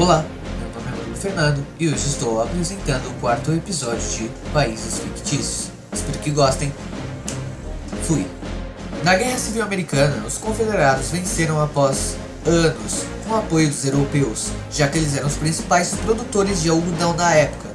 Olá, meu nome é Bruno Fernando e hoje estou apresentando o quarto episódio de Países Fictícios. Espero que gostem. Fui. Na Guerra Civil Americana, os confederados venceram após anos com o apoio dos europeus, já que eles eram os principais produtores de algodão da época,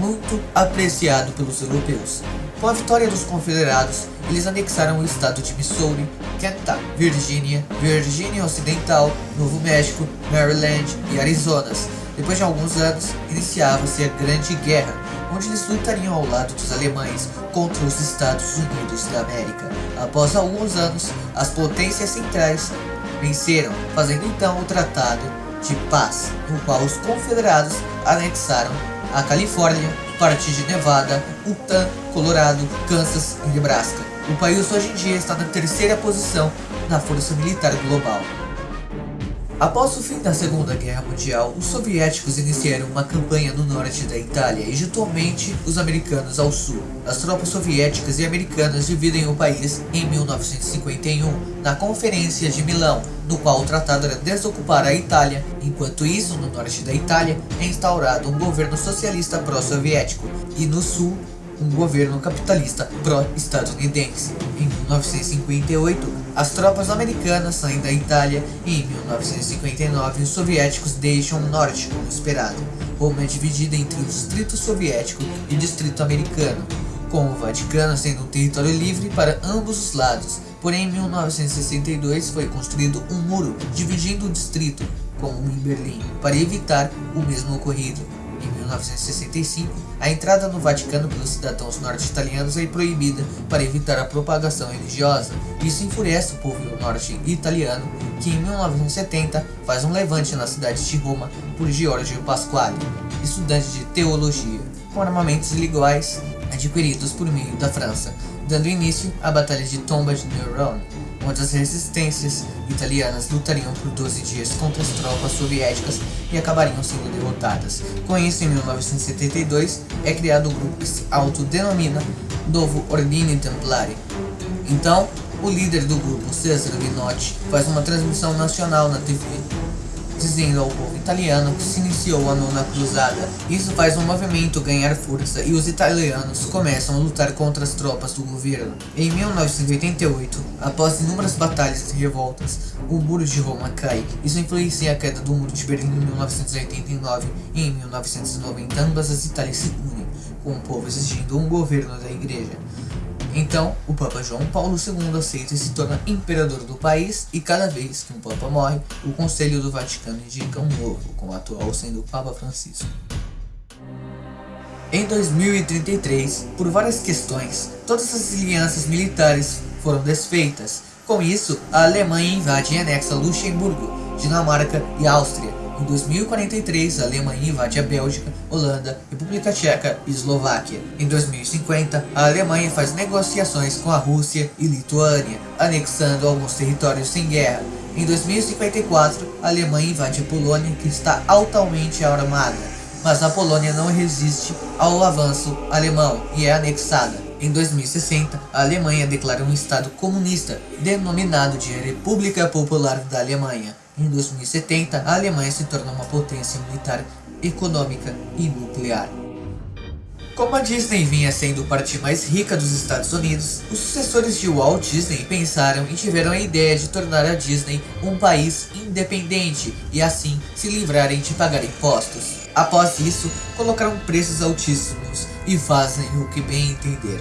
muito apreciado pelos europeus. Com a vitória dos confederados, eles anexaram o estado de Missouri, Kentucky, Virgínia, Virgínia Ocidental, Novo México, Maryland e Arizonas. Depois de alguns anos, iniciava-se a Grande Guerra, onde eles lutariam ao lado dos alemães contra os Estados Unidos da América. Após alguns anos, as potências centrais venceram, fazendo então o Tratado de Paz, no qual os confederados anexaram a Califórnia, parte de Nevada, Utah, Colorado, Kansas e Nebraska. O país hoje em dia está na terceira posição na força militar global. Após o fim da Segunda Guerra Mundial, os soviéticos iniciaram uma campanha no norte da Itália e juntualmente os americanos ao sul. As tropas soviéticas e americanas dividem o país em 1951, na Conferência de Milão, no qual o tratado era desocupar a Itália. Enquanto isso, no norte da Itália é instaurado um governo socialista pró-soviético e no sul um governo capitalista pró-estadunidense. Em 1958, as tropas americanas saem da Itália e em 1959 os soviéticos deixam o norte como esperado. Roma é dividida entre o Distrito Soviético e o Distrito Americano, com o Vaticano sendo um território livre para ambos os lados. Porém, em 1962 foi construído um muro dividindo o distrito, como em Berlim, para evitar o mesmo ocorrido. Em 1965, a entrada no Vaticano pelos cidadãos norte-italianos é proibida para evitar a propagação religiosa. Isso enfurece o povo norte-italiano, que em 1970 faz um levante na cidade de Roma por Giorgio Pasquale, estudante de teologia, com armamentos iguais adquiridos por meio da França, dando início à Batalha de Tomba de Neuron onde as resistências italianas lutariam por 12 dias contra as tropas soviéticas e acabariam sendo derrotadas. Com isso, em 1972, é criado o grupo que se autodenomina Novo Ordine Templari. Então, o líder do grupo, Cesare Minotti, faz uma transmissão nacional na TV, dizendo ao povo italiano que se iniciou a nona cruzada. Isso faz o movimento ganhar força e os italianos começam a lutar contra as tropas do governo. Em 1988, após inúmeras batalhas e revoltas, o muro de Roma cai. Isso influencia a queda do muro de Berlim em 1989 e em 1990 ambas as Itálias se unem, com o povo exigindo um governo da igreja. Então, o Papa João Paulo II aceita e se torna imperador do país, e cada vez que um Papa morre, o Conselho do Vaticano indica um novo, com o atual sendo o Papa Francisco. Em 2033, por várias questões, todas as alianças militares foram desfeitas. Com isso, a Alemanha invade e anexa Luxemburgo, Dinamarca e Áustria, em 2043, a Alemanha invade a Bélgica, Holanda, República Tcheca e Eslováquia. Em 2050, a Alemanha faz negociações com a Rússia e Lituânia, anexando alguns territórios sem guerra. Em 2054, a Alemanha invade a Polônia, que está altamente armada, mas a Polônia não resiste ao avanço alemão e é anexada. Em 2060, a Alemanha declara um Estado comunista, denominado de República Popular da Alemanha. Em 2070, a Alemanha se torna uma potência militar, econômica e nuclear. Como a Disney vinha sendo parte mais rica dos Estados Unidos, os sucessores de Walt Disney pensaram e tiveram a ideia de tornar a Disney um país independente e assim se livrarem de pagar impostos. Após isso, colocaram preços altíssimos e fazem o que bem entender.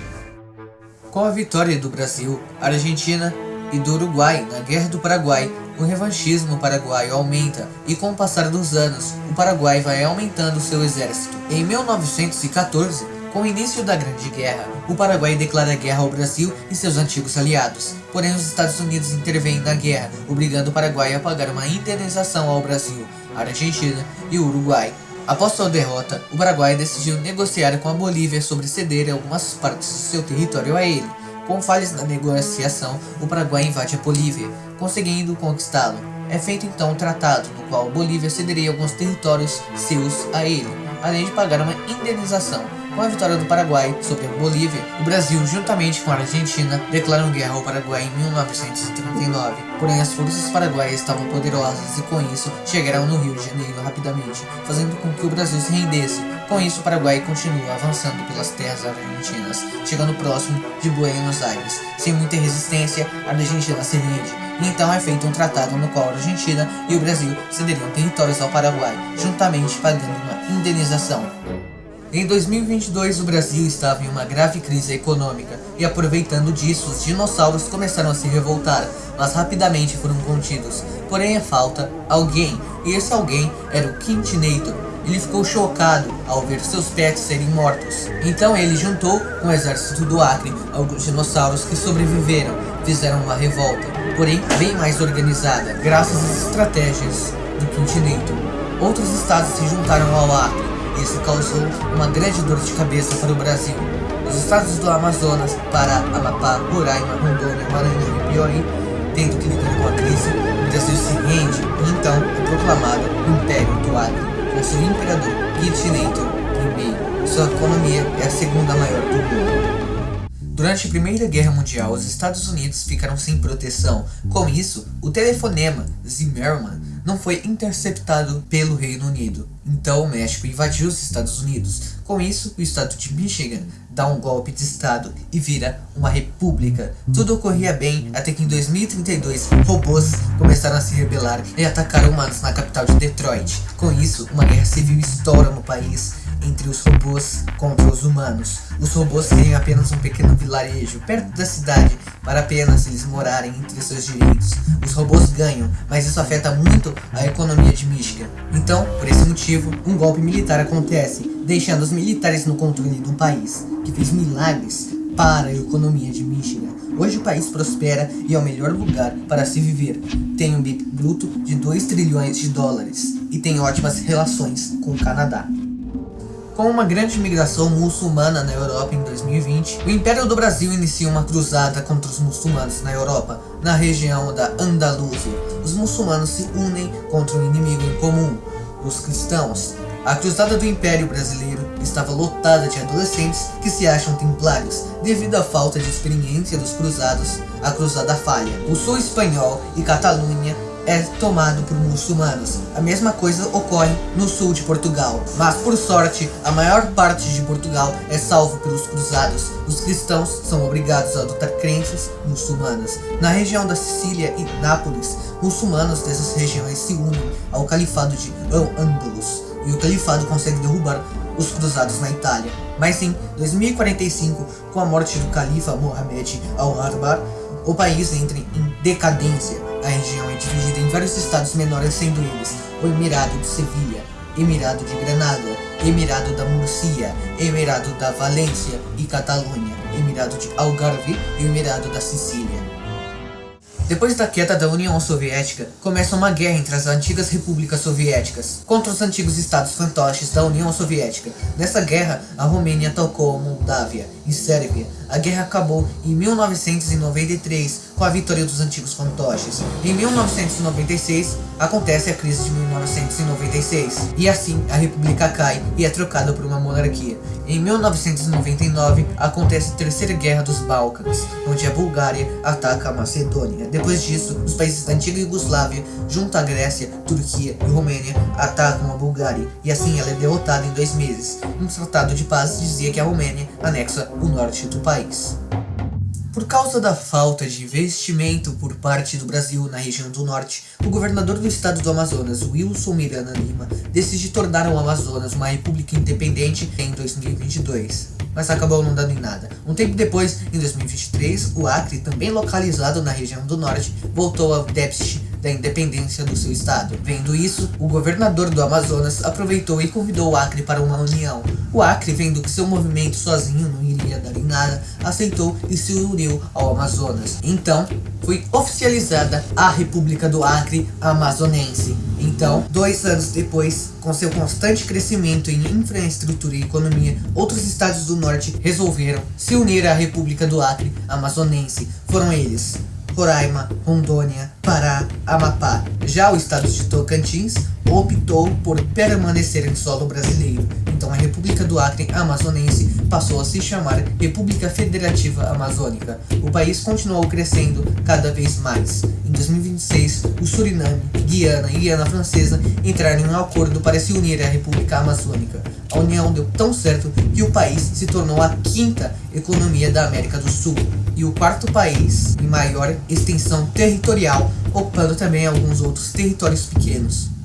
Com a vitória do Brasil, Argentina e do Uruguai na Guerra do Paraguai, o revanchismo paraguaio aumenta e com o passar dos anos, o Paraguai vai aumentando seu exército. Em 1914, com o início da Grande Guerra, o Paraguai declara guerra ao Brasil e seus antigos aliados. Porém, os Estados Unidos intervêm na guerra, obrigando o Paraguai a pagar uma indenização ao Brasil, Argentina e Uruguai. Após sua derrota, o Paraguai decidiu negociar com a Bolívia sobre ceder algumas partes do seu território a ele. Com falhas na negociação, o Paraguai invade a Bolívia, conseguindo conquistá-lo. É feito então um tratado, no qual Bolívia cederia alguns territórios seus a ele, além de pagar uma indenização. Com a vitória do Paraguai sobre a Bolívia, o Brasil, juntamente com a Argentina, declaram guerra ao Paraguai em 1939. Porém, as forças paraguaias estavam poderosas e com isso chegaram no Rio de Janeiro rapidamente, fazendo com que o Brasil se rendesse. Com isso, o Paraguai continua avançando pelas terras argentinas, chegando próximo de Buenos Aires. Sem muita resistência, a Argentina se rende então é feito um tratado no qual a Argentina e o Brasil cederiam territórios ao Paraguai, juntamente pagando uma indenização. Em 2022, o Brasil estava em uma grave crise econômica e aproveitando disso, os dinossauros começaram a se revoltar, mas rapidamente foram contidos. Porém, falta alguém, e esse alguém era o Quintinator. Ele ficou chocado ao ver seus pets serem mortos. Então ele juntou com o exército do Acre alguns dinossauros que sobreviveram, fizeram uma revolta, porém bem mais organizada, graças às estratégias do Quintinator. Outros estados se juntaram ao Acre isso causou uma grande dor de cabeça para o Brasil. Os estados do Amazonas, Pará, Amapá, Roraima, Rondônia, Maranhão e Piauí, tendo que lidar com a crise, o Brasil se rende e então é proclamado Império do Acre, com seu imperador Quitinator I. Sua economia é a segunda maior do mundo. Durante a Primeira Guerra Mundial, os Estados Unidos ficaram sem proteção. Com isso, o telefonema Zimmermann não foi interceptado pelo Reino Unido. Então o México invadiu os Estados Unidos. Com isso, o estado de Michigan dá um golpe de estado e vira uma república. Tudo ocorria bem até que em 2032 robôs começaram a se rebelar e atacar humanos na capital de Detroit. Com isso, uma guerra civil estoura no país entre os robôs contra os humanos. Os robôs têm apenas um pequeno vilarejo perto da cidade para apenas eles morarem entre seus direitos. Os robôs ganham, mas isso afeta muito a economia de Michigan. Então, por esse motivo, um golpe militar acontece, deixando os militares no controle um país que fez milagres para a economia de Michigan. Hoje o país prospera e é o melhor lugar para se viver. Tem um BIP bruto de 2 trilhões de dólares e tem ótimas relações com o Canadá. Com uma grande migração muçulmana na Europa em 2020, o Império do Brasil inicia uma cruzada contra os muçulmanos na Europa, na região da Andaluzia. Os muçulmanos se unem contra um inimigo em comum, os cristãos. A cruzada do Império Brasileiro estava lotada de adolescentes que se acham templários. Devido à falta de experiência dos cruzados, a cruzada falha. O sul espanhol e Catalunha é tomado por muçulmanos. A mesma coisa ocorre no sul de Portugal. Mas por sorte, a maior parte de Portugal é salvo pelos cruzados. Os cristãos são obrigados a adotar crenças muçulmanas. Na região da Sicília e Nápoles, muçulmanos dessas regiões se unem ao califado de Al-Andalus. E o califado consegue derrubar os cruzados na Itália. Mas em 2045, com a morte do califa Mohammed al-Arbar, o país entra em decadência a região é dividida em vários estados menores, sendo eles o Emirado de Sevilha, Emirado de Granada, Emirado da Murcia, Emirado da Valência e Catalunha, Emirado de Algarve e Emirado da Sicília. Depois da queda da União Soviética, começa uma guerra entre as antigas repúblicas soviéticas contra os antigos estados fantoches da União Soviética. Nessa guerra, a Romênia atacou a Moldávia e Sérvia. A guerra acabou em 1993 com a vitória dos antigos fantoches. Em 1996, acontece a crise de 1996, e assim a república cai e é trocada por uma monarquia. Em 1999, acontece a Terceira Guerra dos Balcãs, onde a Bulgária ataca a Macedônia. Depois disso, os países da antiga Iugoslávia, junto à Grécia, Turquia e Romênia, atacam a Bulgária, e assim ela é derrotada em dois meses. Um tratado de paz dizia que a Romênia anexa o norte do país. Por causa da falta de investimento por parte do Brasil na região do norte, o governador do estado do Amazonas, Wilson Miranda Lima, decide tornar o Amazonas uma república independente em 2022, mas acabou não dando em nada. Um tempo depois, em 2023, o Acre, também localizado na região do norte, voltou ao déficit da independência do seu estado. Vendo isso, o governador do Amazonas aproveitou e convidou o Acre para uma união. O Acre, vendo que seu movimento sozinho não iria dar em nada, aceitou e se uniu ao Amazonas. Então, foi oficializada a República do Acre Amazonense. Então, dois anos depois, com seu constante crescimento em infraestrutura e economia, outros estados do norte resolveram se unir à República do Acre Amazonense. Foram eles Roraima, Rondônia, Pará, Amapá. Já o estado de Tocantins optou por permanecer em solo brasileiro Então a República do Acre Amazonense passou a se chamar República Federativa Amazônica. O país continuou crescendo cada vez mais. Em 2026, o Suriname, Guiana e Guiana Francesa entraram em um acordo para se unir à República Amazônica. A união deu tão certo que o país se tornou a quinta economia da América do Sul e o quarto país em maior extensão territorial, ocupando também alguns outros territórios pequenos.